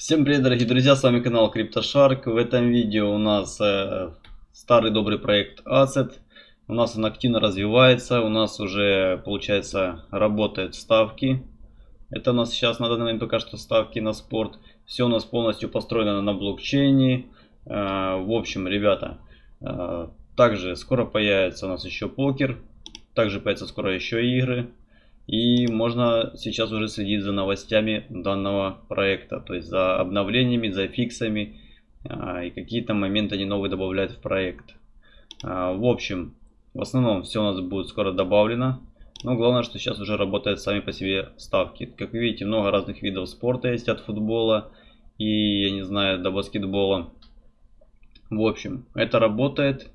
Всем привет, дорогие друзья, с вами канал CryptoShark. В этом видео у нас э, старый добрый проект Asset. У нас он активно развивается, у нас уже, получается, работают ставки. Это у нас сейчас на данный момент пока что ставки на спорт. Все у нас полностью построено на блокчейне. Э, в общем, ребята, э, также скоро появится у нас еще покер. Также появятся скоро еще игры. И можно сейчас уже следить за новостями данного проекта, то есть за обновлениями, за фиксами а, и какие-то моменты они новые добавляют в проект. А, в общем, в основном все у нас будет скоро добавлено. Но главное, что сейчас уже работают сами по себе ставки. Как вы видите, много разных видов спорта есть от футбола и, я не знаю, до баскетбола. В общем, это работает.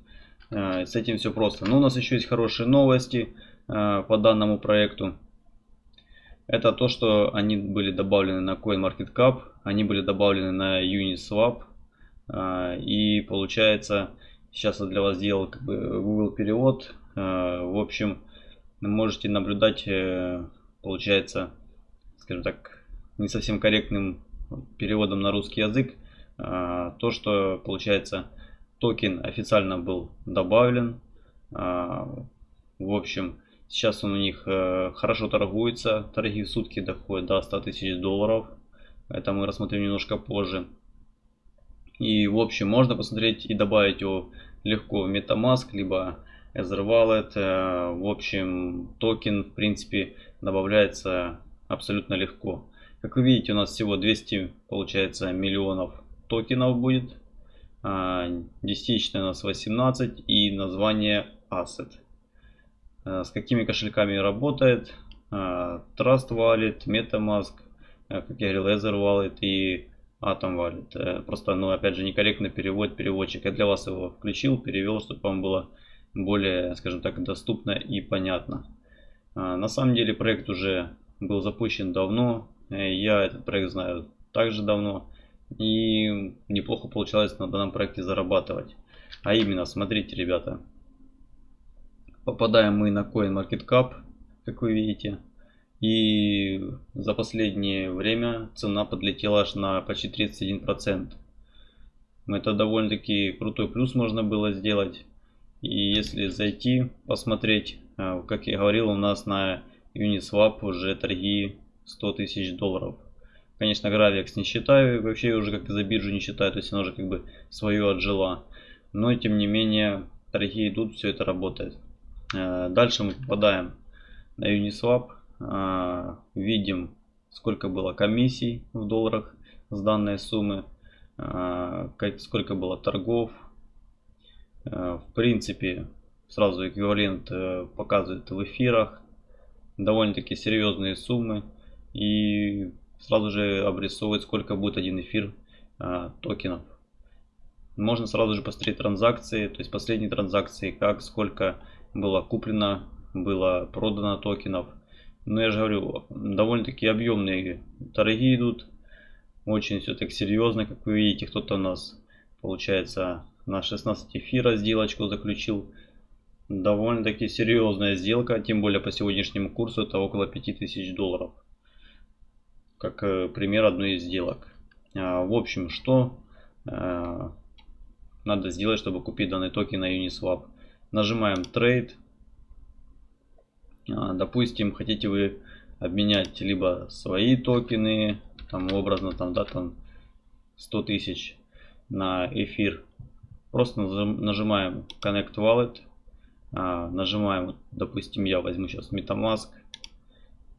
А, с этим все просто. Но у нас еще есть хорошие новости по данному проекту. Это то, что они были добавлены на CoinMarketCap, они были добавлены на Uniswap. А, и получается, сейчас я для вас сделал как бы Google перевод. А, в общем, можете наблюдать, э, получается, скажем так, не совсем корректным переводом на русский язык. А, то, что получается, токен официально был добавлен. В общем, Сейчас он у них э, хорошо торгуется. Торги в сутки доходят до 100 тысяч долларов. Это мы рассмотрим немножко позже. И в общем можно посмотреть и добавить его легко в MetaMask, либо Ether Wallet. Э, в общем токен в принципе добавляется абсолютно легко. Как вы видите у нас всего 200 получается миллионов токенов будет. А, десятичная у нас 18 и название Asset. Э, с какими кошельками работает. Э, Trust Wallet, MetaMask, э, как я говорил, Ether Wallet и Atom Wallet. Просто, ну, опять же, некорректно перевод переводчик. Я для вас его включил, перевел, чтобы вам было более, скажем так, доступно и понятно. На самом деле проект уже был запущен давно. Я этот проект знаю также давно. И неплохо получалось на данном проекте зарабатывать. А именно, смотрите, ребята, Попадаем мы на CoinMarketCap, как вы видите. И за последнее время цена подлетела аж на почти 31%. Это довольно-таки крутой плюс можно было сделать. И если зайти, посмотреть, а, как я говорил, у нас на Uniswap уже торги 100 тысяч долларов. Конечно, Gravix не считаю, вообще уже как за биржу не считаю, то есть она уже как бы свое отжила. Но тем не менее, торги идут, все это работает. Э, дальше мы попадаем на Uniswap. Э, видим, сколько было комиссий в долларах с данной суммы. Э, сколько было торгов. В принципе, сразу эквивалент показывает в эфирах. Довольно-таки серьезные суммы. И сразу же обрисовывает, сколько будет один эфир токенов. Можно сразу же посмотреть транзакции, то есть последние транзакции, как, сколько было куплено, было продано токенов. Но я же говорю, довольно-таки объемные торги идут. Очень все так серьезно, как вы видите, кто-то у нас, получается, на 16 эфира сделочку заключил. Довольно-таки серьезная сделка, тем более по сегодняшнему курсу это около 5000 долларов. Как э, пример одной из сделок. А, в общем, что э, надо сделать, чтобы купить данный токен на Uniswap? Нажимаем Trade. А, допустим, хотите вы обменять либо свои токены, там образно там, да, там 100 тысяч на эфир. Просто нажимаем Connect Wallet. А, нажимаем, допустим, я возьму сейчас MetaMask.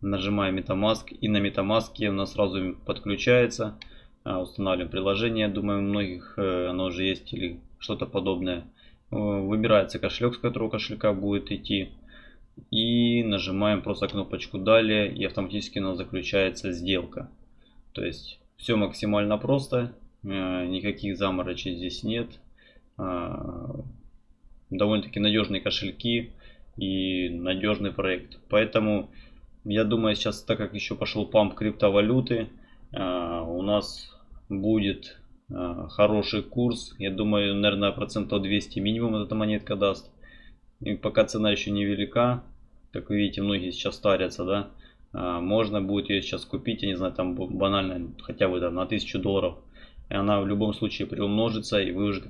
Нажимаем MetaMask и на MetaMask у нас сразу подключается. А, устанавливаем приложение. Думаю, у многих э, оно уже есть или что-то подобное. Э, выбирается кошелек, с которого кошелька будет идти. И нажимаем просто кнопочку далее и автоматически у нас заключается сделка. То есть все максимально просто, э, никаких заморочей здесь нет. Э, довольно-таки надежные кошельки и надежный проект. Поэтому я думаю сейчас, так как еще пошел памп криптовалюты, у нас будет хороший курс. Я думаю, наверное, процентов 200 минимум эта монетка даст. И пока цена еще невелика, как вы видите, многие сейчас старятся, да, А, можно будет ее сейчас купить, я не знаю, там банально, хотя бы там на 1000 долларов. И она в любом случае приумножится, и вы уже,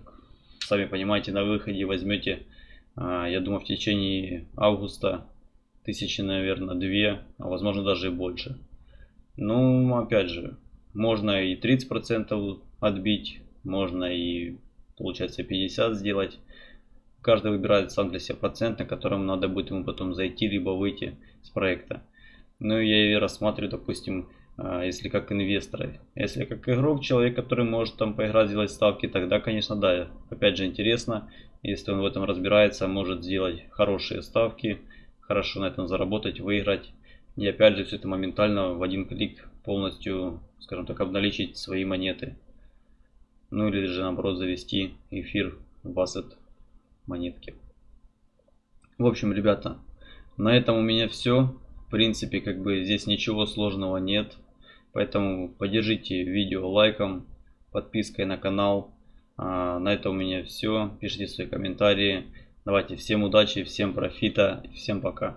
сами понимаете, на выходе возьмете, а, я думаю, в течение августа тысячи, наверное, две, а возможно даже и больше. Ну, опять же, можно и 30% отбить, можно и, получается, 50 сделать. Каждый выбирает сам для себя процент, на котором надо будет ему потом зайти, либо выйти с проекта. Ну, я и рассматриваю, допустим, а, если как инвестора. Если как игрок, человек, который может там поиграть, сделать ставки, тогда, конечно, да, опять же интересно. Если он в этом разбирается, может сделать хорошие ставки, хорошо на этом заработать, выиграть. И опять же, все это моментально в один клик полностью, скажем так, обналичить свои монеты. Ну или же наоборот завести эфир в ассет монетки. В общем, ребята, на этом у меня все. В принципе, как бы здесь ничего сложного нет. Поэтому поддержите видео лайком, подпиской на канал. А, на этом у меня все. Пишите свои комментарии. Давайте всем удачи, всем профита, всем пока.